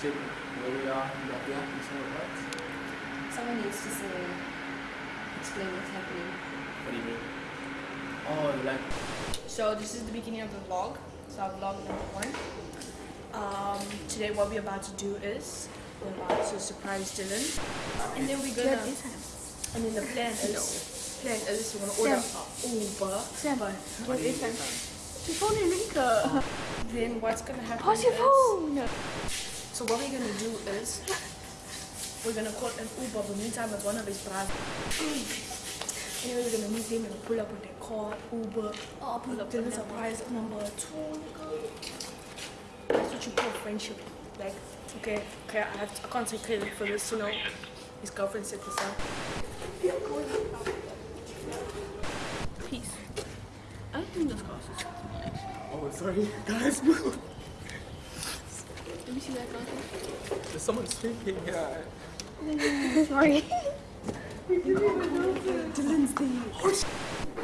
state where we are in Latvia and some of that? Someone needs to say, explain what's happening. What do you mean? Oh, like So this is the beginning of the vlog. So our vlog number one. Um, today what we're about to do is we're about to surprise Dylan, and then we're gonna. And then the plan is plan is we're gonna order a Uber. But what is that? Your phone Enrica. Then what's gonna happen? Pause your phone. So what we're gonna do is we're gonna call an Uber, but meantime it's one of his brothers. Anyway, we're gonna meet them and pull up with their car, Uber. Oh, pull up Dylan surprise number two. That's what you call friendship. Like, okay, okay, I, have to, I can't take credit for this, you know. His girlfriend set this up. Peace. I don't think those glasses. Oh sorry guys move. See that glasses. There's someone speaking here. Sorry.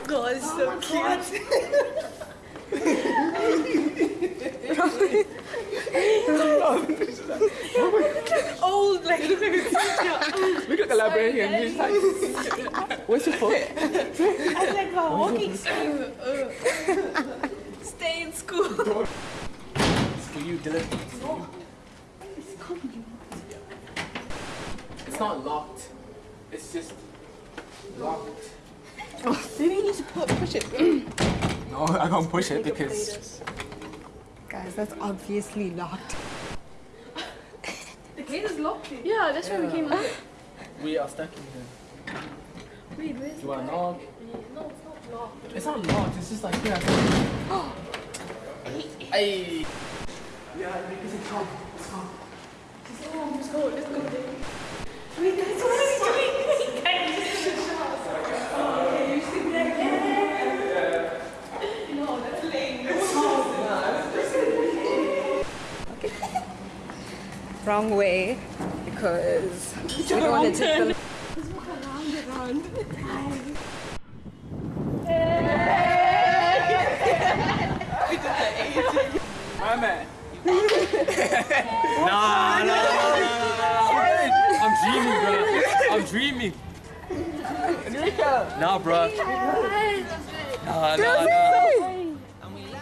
God, it's so oh cute. Old, like, look at it. Look at the librarian, he's like What's your phone? I like oh, a walking Stay in school. It's for you, Dylan. It's not locked. It's just locked. Maybe you need to put, push it. No, I can't push it because Guys, that's obviously locked. The gate is locked. Yeah, that's why we came out. we are stuck in here. Wait, where's Do you want to knock? No, it's not locked. It's not locked, it's just like here. Hey! Yeah, because it's come. It's come. Let's go, let's go. Wait, guys, what are we doing? Wait, guys. No, that's lame. Wrong way because we don't want to take the My man. nah, nah, nah, nah, I'm dreaming, bro. I'm dreaming. Nah, bro. Nah, nah, nah.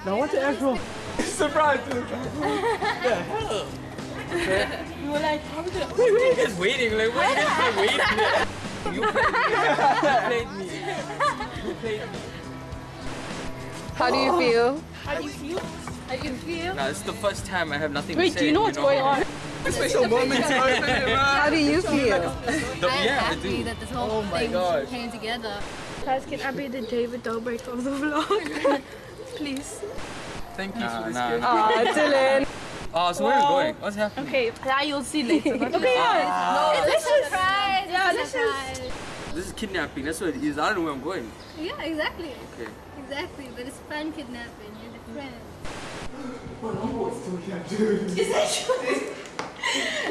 Now what the actual surprise? We were like, how are we gonna... Wait, wait, just waiting. Like, what are you guys waiting? You played me. You played me. You played me. How do you feel? How do you feel? How do you feel? Nah, this is the first time I have nothing Wait, to say. Wait, do you know what's going on? Special moments. How do you feel? The, I'm yeah, I happy do. that this whole Oh my thing gosh. came together. Guys, can I be the David Dobrik of the vlog? Please. Thank you for this nah, gift. Aw, Dylan. Oh, so where are we going? What's happening? Okay, that you'll see later. okay, yeah. Ah. No, it's a surprise. Yeah, it's this a is- surprise. This is kidnapping. That's what it is. I don't know where I'm going. Yeah, exactly. Okay. Exactly, but it's fun kidnapping. You're the friend.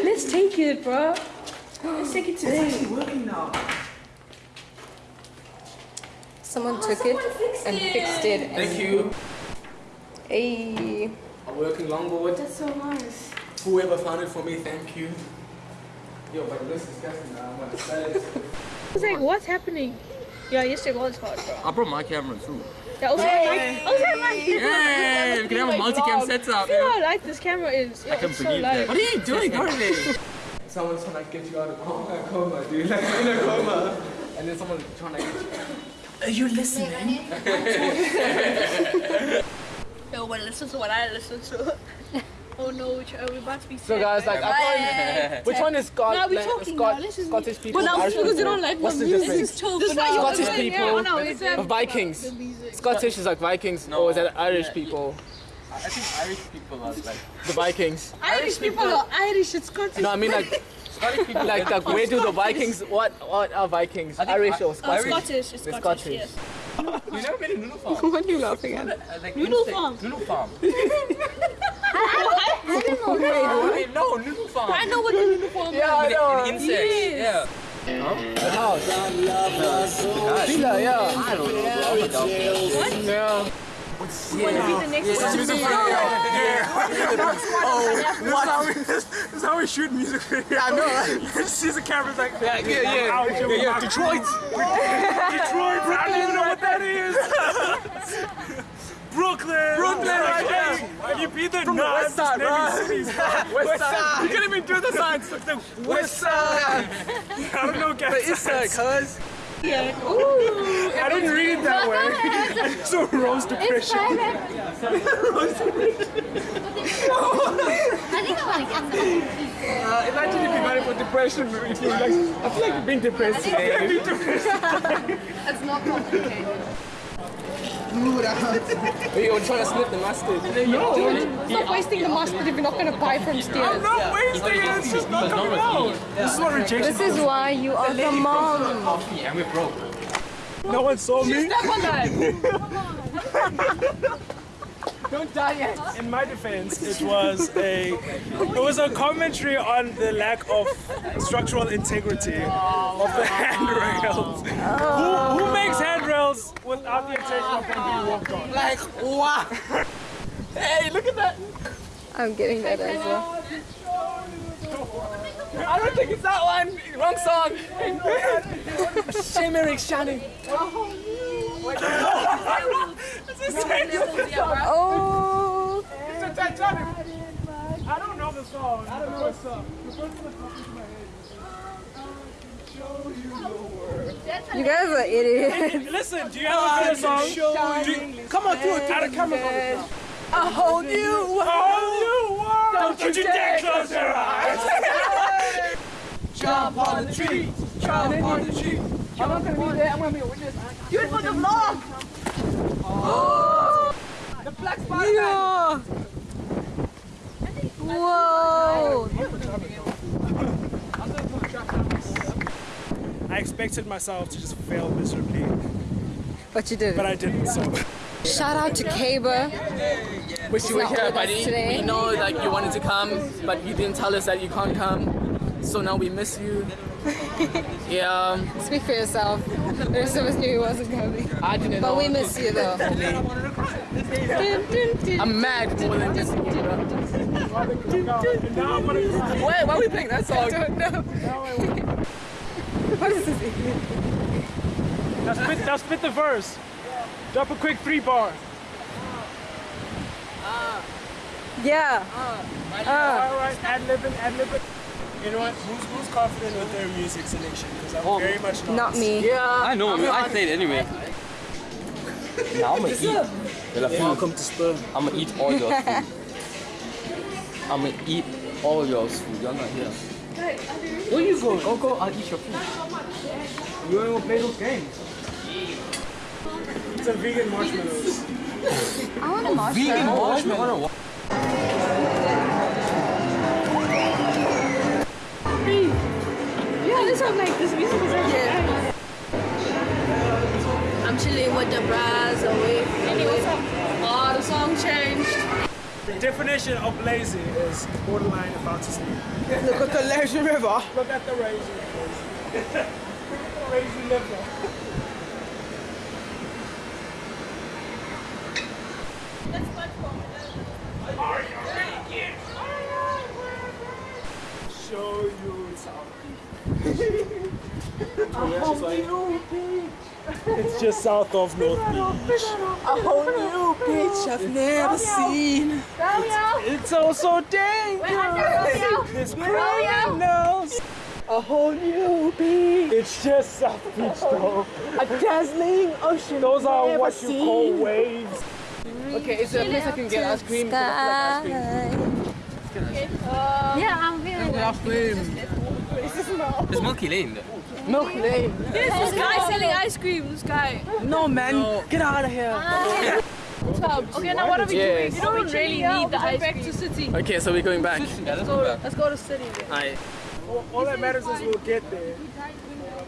Let's take it, bro. Let's take it today. working now. Someone oh, took it and fixed it. Thank you. Hey. A working longboard. That's so nice. Whoever found it for me, thank you. Yo, but it looks disgusting now. I'm gonna sell it. It's like, what's happening? Yeah, yesterday was hard, bro. I brought my camera too. Yeah, also have like, also have like, Yeah, we can have a multi-cam setup. Feel how light this camera is. Yeah, I can it's so believe light. that. What are you doing currently? Someone's trying to get you out of a uh, coma, dude. Like in a coma. And then someone's trying to get you. Are you listening? Yo, but listen to what I listen to. Oh no, which are about to be So guys, like I can't. Which one is Scot- Now we like, talking Scot- now, this is- Scottish people? But now Irish because you don't like What's the music. difference? This is not your Scottish opinion. people Yeah, no, it's um, Vikings. Scottish is like Vikings, No. or is that Irish people? I think Irish people are like The Vikings. Irish people are Irish. It's Scottish. No, I mean like, people. like, like where do the Vikings? What, what are Vikings? Irish I- or Oh, Scottish? Scottish. It's Scottish. Scottish. Yes. You never been to Noodle Farm? What are you laughing at? Uh, like Noodle insect- Farm. Noodle Farm. I don't know. Wait, no, Noodle Farm. I know what the uniform Yeah, I In, know. in insects. Yeah. The house. Villa, yeah. I don't know. bro. I'm a dog. Yeah. This is oh, how we shoot music video. I know. She's the camera's like, Yeah, yeah, yeah. Ouch, yeah, yeah. Detroit. Detroit, I don't even know what that is. Brooklyn. Brooklyn, right there. Have you been there? From the Nah, west I'm side, just naming bro. cities. West side. You can't even do the signs. West side. I don't know, The guys. east side, cuz. Yeah. Ooh. I didn't read it that way. so rose It's depression. I think I want to get some. Uh, imagine if you got it for depression. If you're like, I feel like you're being depressed today. It's not complicated. Are you gonna to snip the mustard? No. Stop wasting the mustard if you're not going to buy from I'm Steers. not wasting it. It's just not coming out. This is what rejection This is why you are the mom. And we're broke. No one saw me. Don't die yet. In my defense, it was a it was a commentary on the lack of structural integrity of the handrails. Who, who makes handrails without the intention of them being walked on? Like, wow. Hey, look at that. I'm getting that as well. I don't think it's that one. Wrong song. Shame Eric Shannon. Oh. It's a Titanic. I don't know the song. I don't know the song. You guys are idiots. Listen, do you have a good song? Do you- come on, do it. Out of camera. A whole new world. Oh, you world! Don't you dare close your eyes! Jump on the tree. Jump on the tree. I'm not gonna be there. I'm gonna be a witness. Do it for the vlog. Oh. The black spider. Yeah. Whoa. I expected myself to just fail miserably, But you did. but I didn't, so. Shout out to Kaba. Wish you were not here, buddy. today. We know like you wanted to come, but you didn't tell us that you can't come. So now we miss you. Yeah, Speak for yourself. The rest of us knew he wasn't coming. I didn't But know. we miss you though. I'm mad more than missing you, bro. Now I'm gonna Wait, why are we playing that song? What is this? now spit, now spit the verse. Drop a quick three bar. Uh, yeah. Uh, uh, all right, ad libbing, ad libbing. You know what? Who's, who's confident with their music selection? Because I'm oh, very much not. Not me. Yeah. I know, I played anyway. Now I'm gonna eat. Welcome to Sperm. I'm gonna eat all your food. I'm gonna eat all your food. You're not here. Where you go? Go, go. I'll eat your food. You ain't gonna play those games. It's a vegan marshmallows. I want a oh, marshmallow. Vegan marshmallow. Yeah, this one like this music is actually I'm chilling with the bras away. Anyway, oh, the song changed. The definition of lazy is borderline about to sleep. Look at the lazy river. Look at the lazy. lazy liver. Show you something. It's just south of North Beach. A whole new beach I've never seen. It's also dangerous. This criminals. A whole new beach. It's just South Beach though. A dazzling ocean. Those are never what you call waves. Okay, is there a place I can get ice cream? 'Cause I feel ice cream. Um, yeah, I'm feeling that. Ice cream. It's Milky Lane. Milk Lane. This guy selling ice cream. This guy. No, man. Get out of here. Ah. Okay, now what are we Yes. doing? You don't really need the ice cream. Back to city. Okay, so we're going back. Let's go. Let's go to city. then. All, all that matters is we'll get there.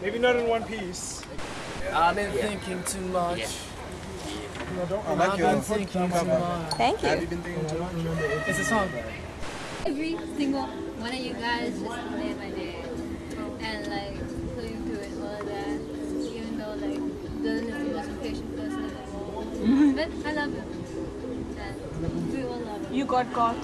Maybe not in one piece. I've been thinking too much. don't I've been thinking too much. Thank you. It's a song. Every single one of you guys just made my day. And like, that. Even though like, doesn't the most patient person in the world. But I love you. and we all love it. You got got.